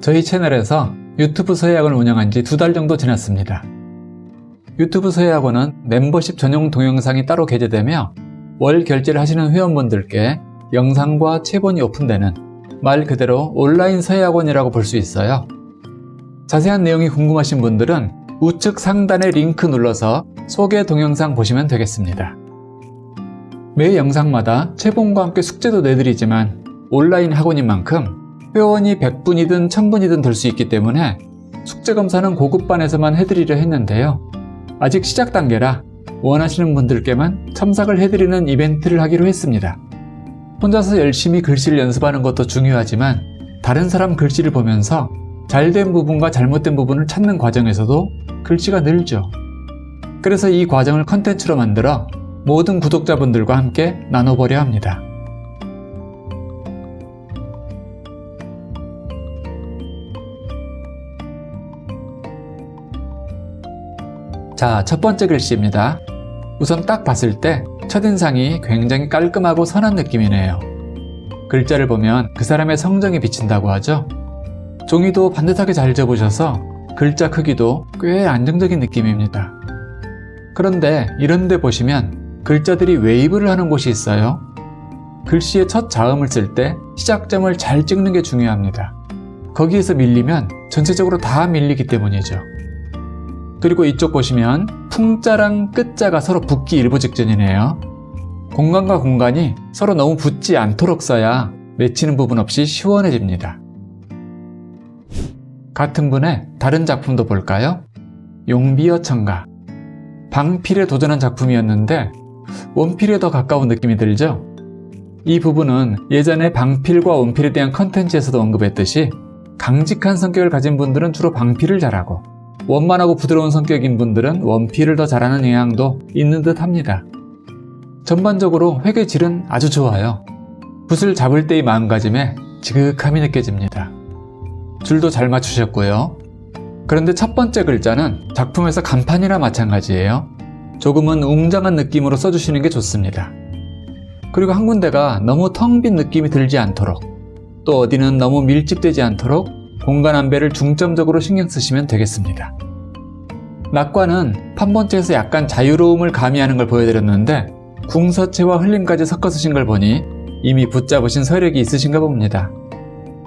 저희 채널에서 유튜브 서예학원을 운영한 지 두 달 정도 지났습니다. 유튜브 서예학원은 멤버십 전용 동영상이 따로 게재되며 월 결제를 하시는 회원분들께 영상과 체본이 오픈되는 말 그대로 온라인 서예학원이라고 볼 수 있어요. 자세한 내용이 궁금하신 분들은 우측 상단의 링크 눌러서 소개 동영상 보시면 되겠습니다. 매 영상마다 체본과 함께 숙제도 내드리지만 온라인 학원인 만큼 회원이 100분이든 1000분이든 될 수 있기 때문에 숙제 검사는 고급반에서만 해드리려 했는데요. 아직 시작 단계라 원하시는 분들께만 첨삭을 해드리는 이벤트를 하기로 했습니다. 혼자서 열심히 글씨를 연습하는 것도 중요하지만 다른 사람 글씨를 보면서 잘된 부분과 잘못된 부분을 찾는 과정에서도 글씨가 늘죠. 그래서 이 과정을 컨텐츠로 만들어 모든 구독자분들과 함께 나눠보려 합니다. 자, 첫 번째 글씨입니다. 우선 딱 봤을 때 첫인상이 굉장히 깔끔하고 선한 느낌이네요. 글자를 보면 그 사람의 성정이 비친다고 하죠. 종이도 반듯하게 잘 접으셔서 글자 크기도 꽤 안정적인 느낌입니다. 그런데 이런 데 보시면 글자들이 웨이브를 하는 곳이 있어요. 글씨의 첫 자음을 쓸 때 시작점을 잘 찍는 게 중요합니다. 거기에서 밀리면 전체적으로 다 밀리기 때문이죠. 그리고 이쪽 보시면 풍자랑 끝자가 서로 붙기 일보 직전이네요. 공간과 공간이 서로 너무 붙지 않도록 써야 맺히는 부분 없이 시원해집니다. 같은 분의 다른 작품도 볼까요? 용비어 청가 방필에 도전한 작품이었는데 원필에 더 가까운 느낌이 들죠? 이 부분은 예전에 방필과 원필에 대한 컨텐츠에서도 언급했듯이 강직한 성격을 가진 분들은 주로 방필을 잘하고 원만하고 부드러운 성격인 분들은 원필을 더 잘하는 영향도 있는 듯 합니다. 전반적으로 회계 질은 아주 좋아요. 붓을 잡을 때의 마음가짐에 지극함이 느껴집니다. 줄도 잘 맞추셨고요. 그런데 첫 번째 글자는 작품에서 간판이나 마찬가지예요. 조금은 웅장한 느낌으로 써주시는 게 좋습니다. 그리고 한 군데가 너무 텅 빈 느낌이 들지 않도록 또 어디는 너무 밀집되지 않도록 공간 안배를 중점적으로 신경 쓰시면 되겠습니다. 낙과는 판본체에서 약간 자유로움을 가미하는 걸 보여드렸는데 궁서체와 흘림까지 섞어 쓰신 걸 보니 이미 붙잡으신 서력이 있으신가 봅니다.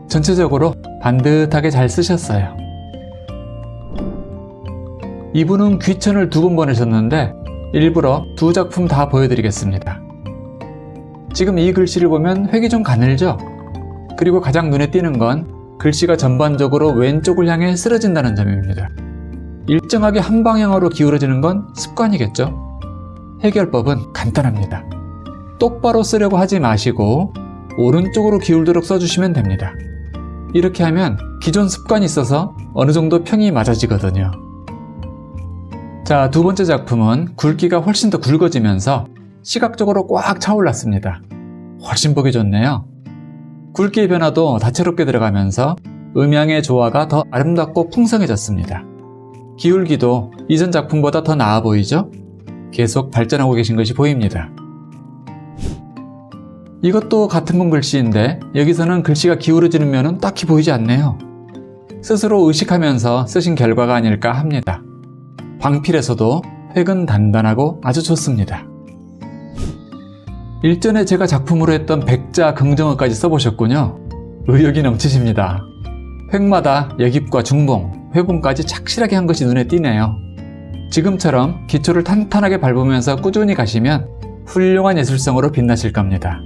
전체적으로 반듯하게 잘 쓰셨어요. 이분은 귀천을 두 번 보내셨는데 일부러 두 작품 다 보여드리겠습니다. 지금 이 글씨를 보면 획이 좀 가늘죠? 그리고 가장 눈에 띄는 건 글씨가 전반적으로 왼쪽을 향해 쓰러진다는 점입니다. 일정하게 한 방향으로 기울어지는 건 습관이겠죠? 해결법은 간단합니다. 똑바로 쓰려고 하지 마시고 오른쪽으로 기울도록 써주시면 됩니다. 이렇게 하면 기존 습관이 있어서 어느 정도 평이 맞아지거든요. 자, 두 번째 작품은 굵기가 훨씬 더 굵어지면서 시각적으로 꽉 차올랐습니다. 훨씬 보기 좋네요. 굵기의 변화도 다채롭게 들어가면서 음향의 조화가 더 아름답고 풍성해졌습니다. 기울기도 이전 작품보다 더 나아 보이죠? 계속 발전하고 계신 것이 보입니다. 이것도 같은 분 글씨인데 여기서는 글씨가 기울어지는 면은 딱히 보이지 않네요. 스스로 의식하면서 쓰신 결과가 아닐까 합니다. 방필에서도 획은 단단하고 아주 좋습니다. 일전에 제가 작품으로 했던 백자 긍정어까지 써보셨군요. 의욕이 넘치십니다. 획마다 여깁과 중봉, 회봉까지 착실하게 한 것이 눈에 띄네요. 지금처럼 기초를 탄탄하게 밟으면서 꾸준히 가시면 훌륭한 예술성으로 빛나실 겁니다.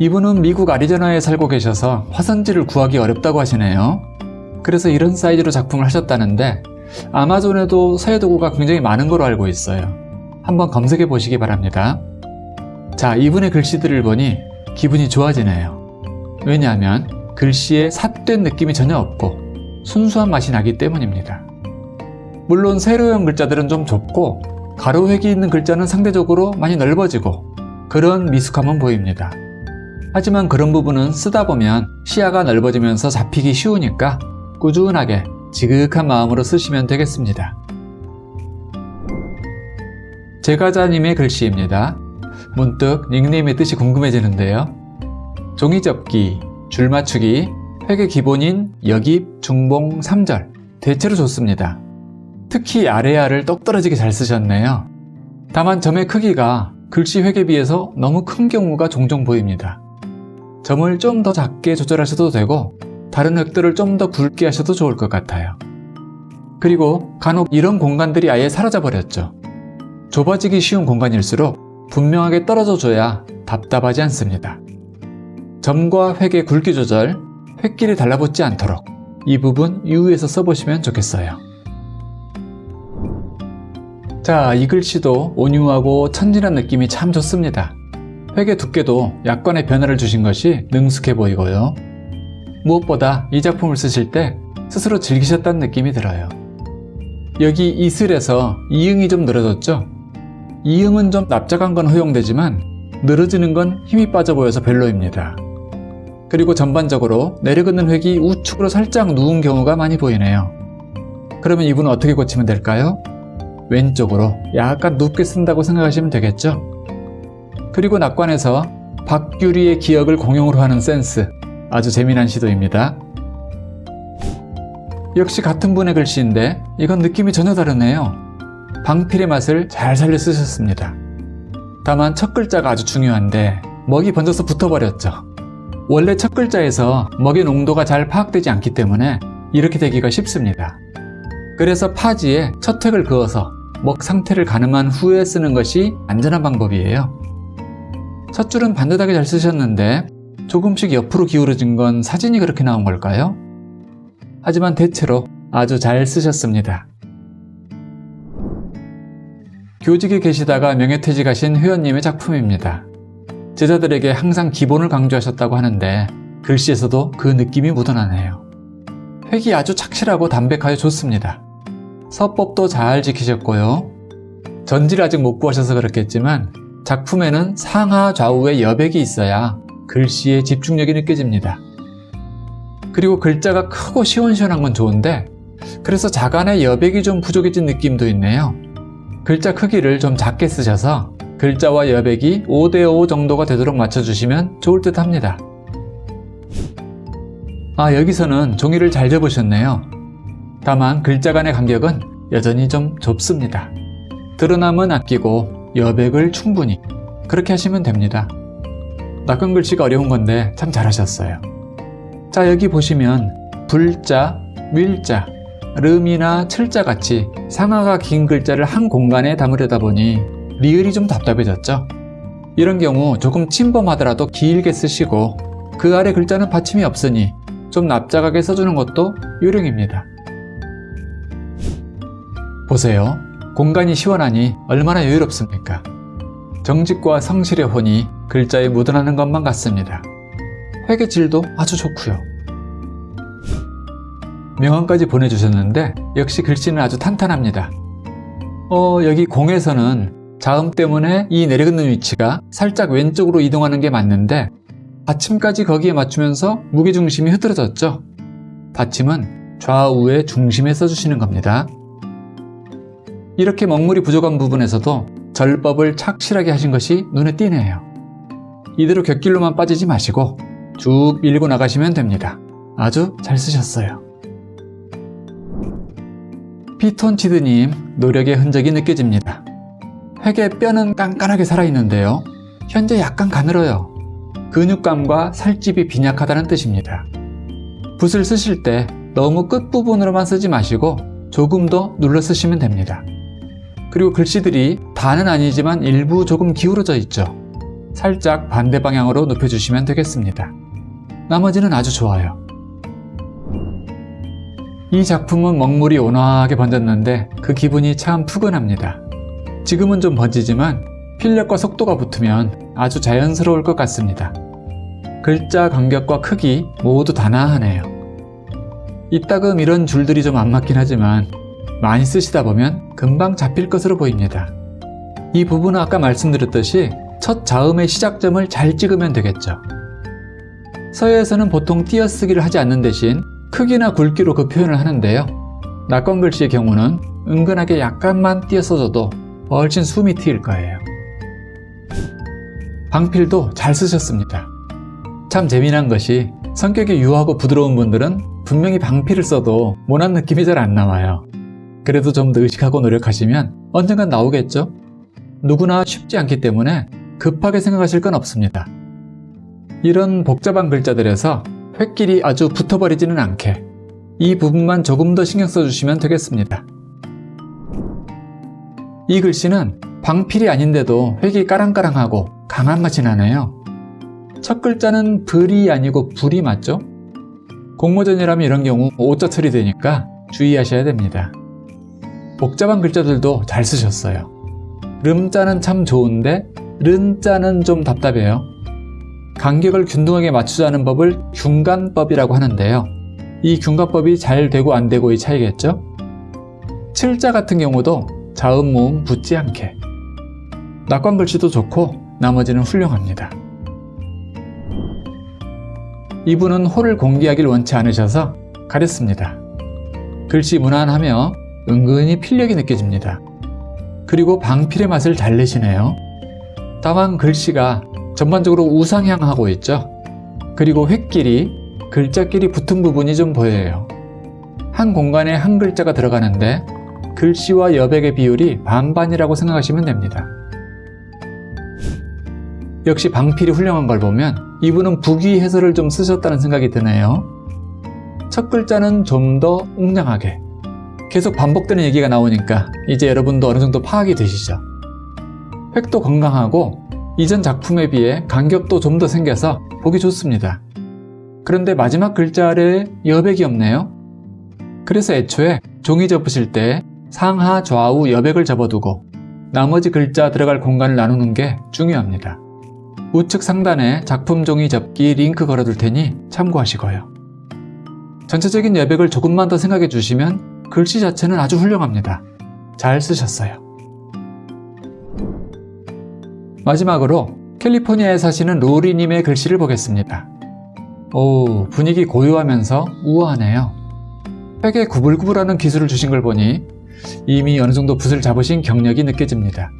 이분은 미국 아리조나에 살고 계셔서 화선지를 구하기 어렵다고 하시네요. 그래서 이런 사이즈로 작품을 하셨다는데 아마존에도 서예도구가 굉장히 많은 걸로 알고 있어요. 한번 검색해 보시기 바랍니다. 자, 이분의 글씨들을 보니 기분이 좋아지네요. 왜냐하면 글씨에 삿된 느낌이 전혀 없고 순수한 맛이 나기 때문입니다. 물론 세로형 글자들은 좀 좁고 가로획이 있는 글자는 상대적으로 많이 넓어지고 그런 미숙함은 보입니다. 하지만 그런 부분은 쓰다 보면 시야가 넓어지면서 잡히기 쉬우니까 꾸준하게 지극한 마음으로 쓰시면 되겠습니다. 제가자님의 글씨입니다. 문득 닉네임의 뜻이 궁금해지는데요. 종이접기, 줄맞추기, 획의 기본인 여깁, 중봉, 3절 대체로 좋습니다. 특히 아래아를 똑 떨어지게 잘 쓰셨네요. 다만 점의 크기가 글씨 획에 비해서 너무 큰 경우가 종종 보입니다. 점을 좀 더 작게 조절하셔도 되고 다른 획들을 좀 더 굵게 하셔도 좋을 것 같아요. 그리고 간혹 이런 공간들이 아예 사라져 버렸죠. 좁아지기 쉬운 공간일수록 분명하게 떨어져 줘야 답답하지 않습니다. 점과 획의 굵기 조절, 획길이 달라붙지 않도록 이 부분 유의해서 써보시면 좋겠어요. 자, 이 글씨도 온유하고 천진한 느낌이 참 좋습니다. 획의 두께도 약간의 변화를 주신 것이 능숙해 보이고요. 무엇보다 이 작품을 쓰실 때 스스로 즐기셨다는 느낌이 들어요. 여기 이슬에서 이응이 좀 늘어졌죠? 이응은 좀 납작한 건 허용되지만 늘어지는 건 힘이 빠져 보여서 별로입니다. 그리고 전반적으로 내려긋는 획이 우측으로 살짝 누운 경우가 많이 보이네요. 그러면 이분은 어떻게 고치면 될까요? 왼쪽으로 약간 눕게 쓴다고 생각하시면 되겠죠? 그리고 낙관에서 박규리의 기억을 공용으로 하는 센스 아주 재미난 시도입니다. 역시 같은 분의 글씨인데 이건 느낌이 전혀 다르네요. 방필의 맛을 잘 살려 쓰셨습니다. 다만 첫 글자가 아주 중요한데 먹이 번져서 붙어버렸죠. 원래 첫 글자에서 먹의 농도가 잘 파악되지 않기 때문에 이렇게 되기가 쉽습니다. 그래서 파지에 첫 획을 그어서 먹 상태를 가늠한 후에 쓰는 것이 안전한 방법이에요. 첫 줄은 반듯하게 잘 쓰셨는데 조금씩 옆으로 기울어진 건 사진이 그렇게 나온 걸까요? 하지만 대체로 아주 잘 쓰셨습니다. 교직에 계시다가 명예퇴직하신 회원님의 작품입니다. 제자들에게 항상 기본을 강조하셨다고 하는데 글씨에서도 그 느낌이 묻어나네요. 획이 아주 착실하고 담백하여 좋습니다. 서법도 잘 지키셨고요. 전지를 아직 못 구하셔서 그렇겠지만 작품에는 상하 좌우에 여백이 있어야 글씨의 집중력이 느껴집니다. 그리고 글자가 크고 시원시원한 건 좋은데 그래서 자간의 여백이 좀 부족해진 느낌도 있네요. 글자 크기를 좀 작게 쓰셔서 글자와 여백이 5대5 정도가 되도록 맞춰주시면 좋을 듯 합니다. 아 여기서는 종이를 잘 접으셨네요. 다만 글자 간의 간격은 여전히 좀 좁습니다. 드러남은 아끼고 여백을 충분히 그렇게 하시면 됩니다. 낚은 글씨가 어려운 건데 참 잘하셨어요. 자 여기 보시면 불자, 밀자, 름이나 철자 같이 상하가 긴 글자를 한 공간에 담으려다 보니 리을이 좀 답답해졌죠? 이런 경우 조금 침범하더라도 길게 쓰시고 그 아래 글자는 받침이 없으니 좀 납작하게 써주는 것도 요령입니다. 보세요. 공간이 시원하니 얼마나 여유롭습니까? 정직과 성실의 혼이 글자에 묻어나는 것만 같습니다. 획의 질도 아주 좋고요. 명언까지 보내주셨는데 역시 글씨는 아주 탄탄합니다. 어, 여기 공에서는 자음 때문에 이 내려긋는 위치가 살짝 왼쪽으로 이동하는 게 맞는데 받침까지 거기에 맞추면서 무게중심이 흐트러졌죠. 받침은 좌우의 중심에 써주시는 겁니다. 이렇게 먹물이 부족한 부분에서도 절법을 착실하게 하신 것이 눈에 띄네요. 이대로 곁길로만 빠지지 마시고 쭉 밀고 나가시면 됩니다. 아주 잘 쓰셨어요. 피톤치드님 노력의 흔적이 느껴집니다. 획의 뼈는 깐깐하게 살아있는데요. 현재 약간 가늘어요. 근육감과 살집이 빈약하다는 뜻입니다. 붓을 쓰실 때 너무 끝부분으로만 쓰지 마시고 조금 더 눌러 쓰시면 됩니다. 그리고 글씨들이 다는 아니지만 일부 조금 기울어져 있죠. 살짝 반대 방향으로 눕혀주시면 되겠습니다. 나머지는 아주 좋아요. 이 작품은 먹물이 온화하게 번졌는데 그 기분이 참 푸근합니다. 지금은 좀 번지지만 필력과 속도가 붙으면 아주 자연스러울 것 같습니다. 글자 간격과 크기 모두 단아하네요. 이따금 이런 줄들이 좀 안 맞긴 하지만 많이 쓰시다 보면 금방 잡힐 것으로 보입니다. 이 부분은 아까 말씀드렸듯이 첫 자음의 시작점을 잘 찍으면 되겠죠. 서예에서는 보통 띄어쓰기를 하지 않는 대신 크기나 굵기로 그 표현을 하는데요. 낙관 글씨의 경우는 은근하게 약간만 띄어 써줘도 훨씬 숨이 트일 거예요. 방필도 잘 쓰셨습니다. 참 재미난 것이 성격이 유하고 부드러운 분들은 분명히 방피를 써도 모난 느낌이 잘 안 나와요. 그래도 좀 더 의식하고 노력하시면 언젠간 나오겠죠? 누구나 쉽지 않기 때문에 급하게 생각하실 건 없습니다. 이런 복잡한 글자들에서 획길이 아주 붙어버리지는 않게 이 부분만 조금 더 신경 써주시면 되겠습니다. 이 글씨는 방필이 아닌데도 획이 까랑까랑하고 강한 맛이 나네요. 첫 글자는 불이 아니고 불이 맞죠? 공모전이라면 이런 경우 오자 처리되니까 주의하셔야 됩니다. 복잡한 글자들도 잘 쓰셨어요. 름자는 참 좋은데 른자는 좀 답답해요. 간격을 균등하게 맞추자는 법을 균간법이라고 하는데요. 이 균간법이 잘 되고 안 되고의 차이겠죠? 칠자 같은 경우도 자음 모음 붙지 않게 낙관 글씨도 좋고 나머지는 훌륭합니다. 이분은 호를 공개하길 원치 않으셔서 가렸습니다. 글씨 무난하며 은근히 필력이 느껴집니다. 그리고 방필의 맛을 잘 내시네요. 다만 글씨가 전반적으로 우상향하고 있죠. 그리고 획길이 글자끼리 붙은 부분이 좀 보여요. 한 공간에 한 글자가 들어가는데 글씨와 여백의 비율이 반반이라고 생각하시면 됩니다. 역시 방필이 훌륭한 걸 보면 이분은 부귀 해설을 좀 쓰셨다는 생각이 드네요. 첫 글자는 좀 더 웅장하게 계속 반복되는 얘기가 나오니까 이제 여러분도 어느 정도 파악이 되시죠. 획도 건강하고 이전 작품에 비해 간격도 좀 더 생겨서 보기 좋습니다. 그런데 마지막 글자 아래 여백이 없네요. 그래서 애초에 종이 접으실 때 상하 좌우 여백을 접어두고 나머지 글자 들어갈 공간을 나누는 게 중요합니다. 우측 상단에 작품 종이 접기 링크 걸어둘 테니 참고하시고요. 전체적인 여백을 조금만 더 생각해 주시면 글씨 자체는 아주 훌륭합니다. 잘 쓰셨어요. 마지막으로 캘리포니아에 사시는 로리님의 글씨를 보겠습니다. 오, 분위기 고요하면서 우아하네요. 획에 구불구불하는 기술을 주신 걸 보니 이미 어느 정도 붓을 잡으신 경력이 느껴집니다.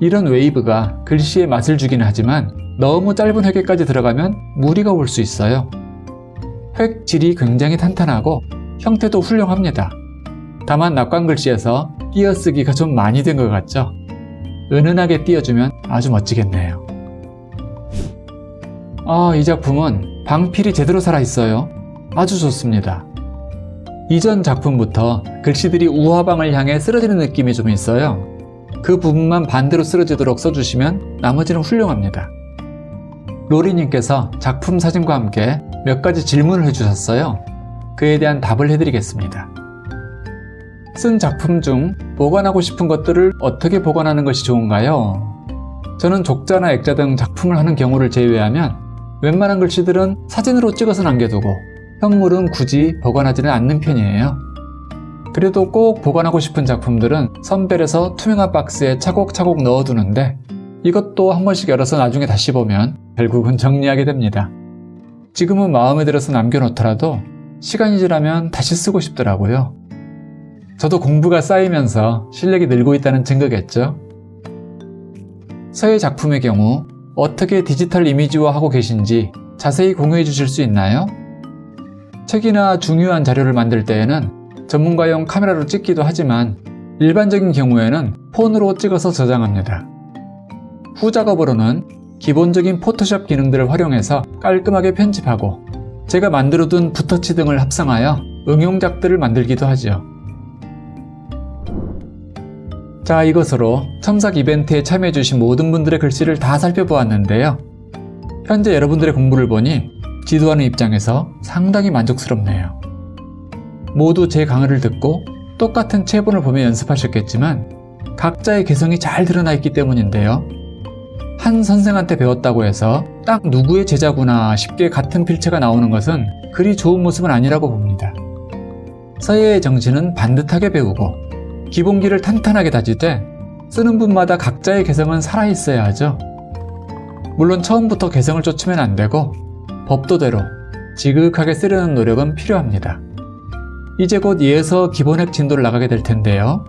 이런 웨이브가 글씨에 맛을 주긴 하지만 너무 짧은 획에까지 들어가면 무리가 올 수 있어요. 획 질이 굉장히 탄탄하고 형태도 훌륭합니다. 다만 낙관 글씨에서 띄어쓰기가 좀 많이 된 것 같죠? 은은하게 띄워주면 아주 멋지겠네요. 아, 이 작품은 방필이 제대로 살아있어요. 아주 좋습니다. 이전 작품부터 글씨들이 우화방을 향해 쓰러지는 느낌이 좀 있어요. 그 부분만 반대로 쓰러지도록 써주시면 나머지는 훌륭합니다. 로리님께서 작품 사진과 함께 몇 가지 질문을 해주셨어요. 그에 대한 답을 해드리겠습니다. 쓴 작품 중 보관하고 싶은 것들을 어떻게 보관하는 것이 좋은가요? 저는 족자나 액자 등 작품을 하는 경우를 제외하면 웬만한 글씨들은 사진으로 찍어서 남겨두고 현물은 굳이 보관하지는 않는 편이에요. 그래도 꼭 보관하고 싶은 작품들은 선별해서 투명한 박스에 차곡차곡 넣어두는데 이것도 한 번씩 열어서 나중에 다시 보면 결국은 정리하게 됩니다. 지금은 마음에 들어서 남겨놓더라도 시간이 지나면 다시 쓰고 싶더라고요. 저도 공부가 쌓이면서 실력이 늘고 있다는 증거겠죠? 서예 작품의 경우 어떻게 디지털 이미지화하고 계신지 자세히 공유해 주실 수 있나요? 책이나 중요한 자료를 만들 때에는 전문가용 카메라로 찍기도 하지만 일반적인 경우에는 폰으로 찍어서 저장합니다. 후 작업으로는 기본적인 포토샵 기능들을 활용해서 깔끔하게 편집하고 제가 만들어둔 붓터치 등을 합성하여 응용작들을 만들기도 하죠. 자 이것으로 첨삭 이벤트에 참여해주신 모든 분들의 글씨를 다 살펴보았는데요. 현재 여러분들의 공부를 보니 지도하는 입장에서 상당히 만족스럽네요. 모두 제 강의를 듣고 똑같은 체본을 보며 연습하셨겠지만 각자의 개성이 잘 드러나 있기 때문인데요. 한 선생한테 배웠다고 해서 딱 누구의 제자구나 쉽게 같은 필체가 나오는 것은 그리 좋은 모습은 아니라고 봅니다. 서예의 정신은 반듯하게 배우고 기본기를 탄탄하게 다지되 쓰는 분마다 각자의 개성은 살아있어야 하죠. 물론 처음부터 개성을 쫓으면 안 되고 법도대로 지극하게 쓰려는 노력은 필요합니다. 이제 곧 예에서 기본핵 진도를 나가게 될 텐데요.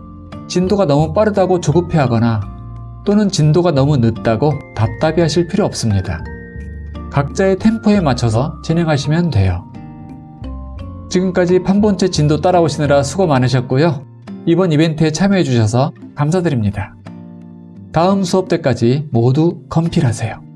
진도가 너무 빠르다고 조급해하거나 또는 진도가 너무 늦다고 답답해 하실 필요 없습니다. 각자의 템포에 맞춰서 진행하시면 돼요. 지금까지 판본체 진도 따라오시느라 수고 많으셨고요. 이번 이벤트에 참여해주셔서 감사드립니다. 다음 수업 때까지 모두 컴필하세요.